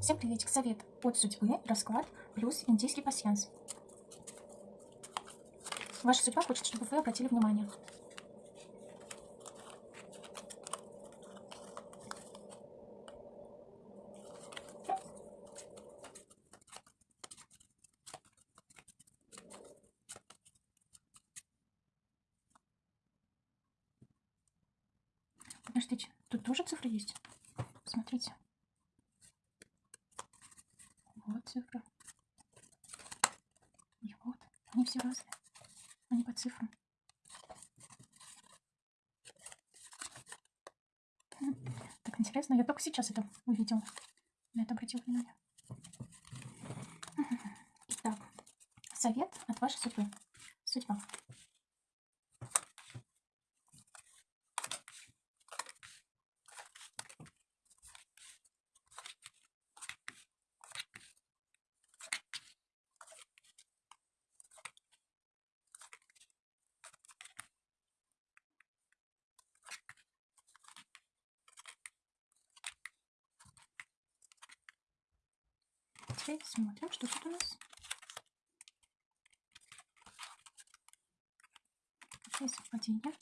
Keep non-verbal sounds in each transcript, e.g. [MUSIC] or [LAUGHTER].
Всем приветик. Совет от судьбы, расклад плюс индийский пасьянс. Ваша судьба хочет, чтобы вы обратили внимание. Подождите, тут тоже цифры есть? Смотрите. Вот цифры. И вот. Они все разные. Они по цифрам. Хм, Так интересно. Я только сейчас это увидела. На это обратил внимание. Итак, совет от вашей судьбы. Судьба. Теперь смотрим, что тут у нас. Какие совпадения?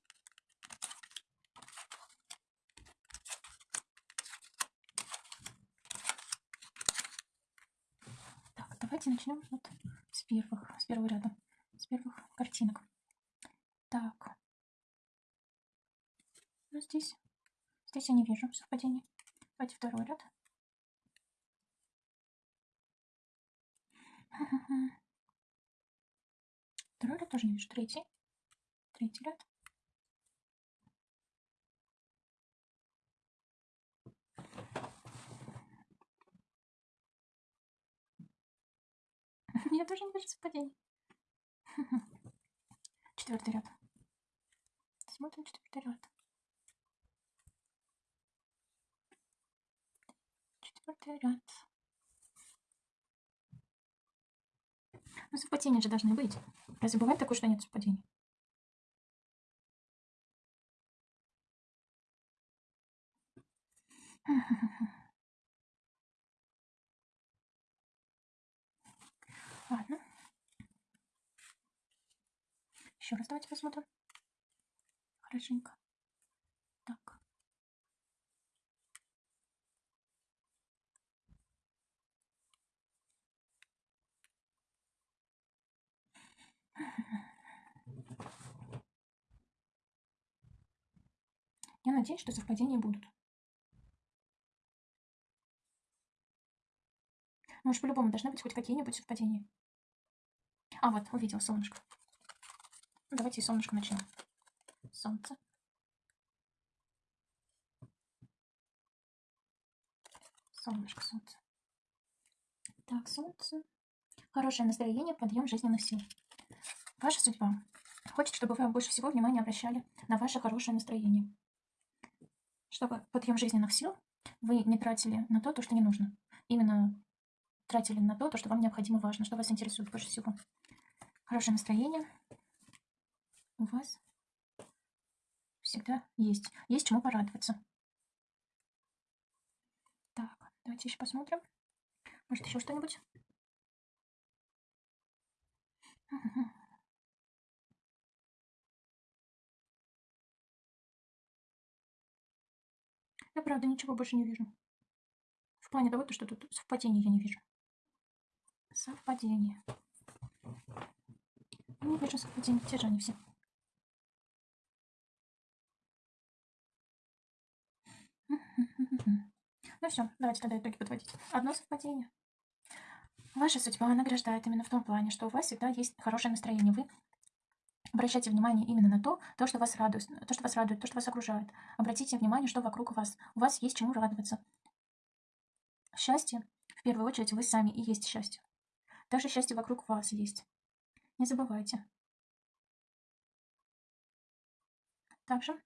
Так, давайте начнем вот с первых, с первого ряда, с первых картинок. Так. Ну, здесь, здесь я не вижу совпадений. Давайте второй ряд. Второй ряд тоже не вижу. Третий. Третий ряд. [LAUGHS] Я тоже не вижу совпадений. [LAUGHS] Четвертый ряд. Смотрим четвертый ряд. Четвертый ряд. Ну, совпадения же должны быть. Разве бывает такое, что нет совпадений? [LAUGHS] Ладно. Еще раз давайте посмотрим. Хорошенько. Так. Я надеюсь, что совпадения будут. Может, по-любому должны быть хоть какие-нибудь совпадения. А, вот, увидел солнышко. Ну, давайте и солнышко начнем. Солнце. Солнышко, солнце. Так, солнце. Хорошее настроение, подъем жизненных сил. Ваша судьба хочет, чтобы вы больше всего внимания обращали на ваше хорошее настроение. Чтобы подъем жизненных сил вы не тратили на то, то, что не нужно. Именно тратили на то, то, что вам необходимо важно, что вас интересует больше всего. Хорошее настроение у вас всегда есть. Есть чему порадоваться. Так, давайте еще посмотрим. Может, еще что-нибудь? Я правда ничего больше не вижу. В плане того, что тут совпадений я не вижу. Совпадение. Не вижу совпадений. Те же они все. Ну все, давайте тогда итоги подводить. Одно совпадение. Ваша судьба награждает именно в том плане, что у вас всегда есть хорошее настроение. Вы обращайте внимание именно на то, то, что вас радует, то, что вас радует, то, что вас окружает. Обратите внимание, что вокруг вас. У вас есть чему радоваться. Счастье, в первую очередь, вы сами и есть счастье. Даже счастье вокруг вас есть. Не забывайте. Также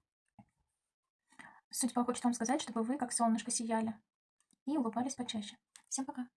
судьба хочет вам сказать, чтобы вы как солнышко сияли и улыбались почаще. Всем пока.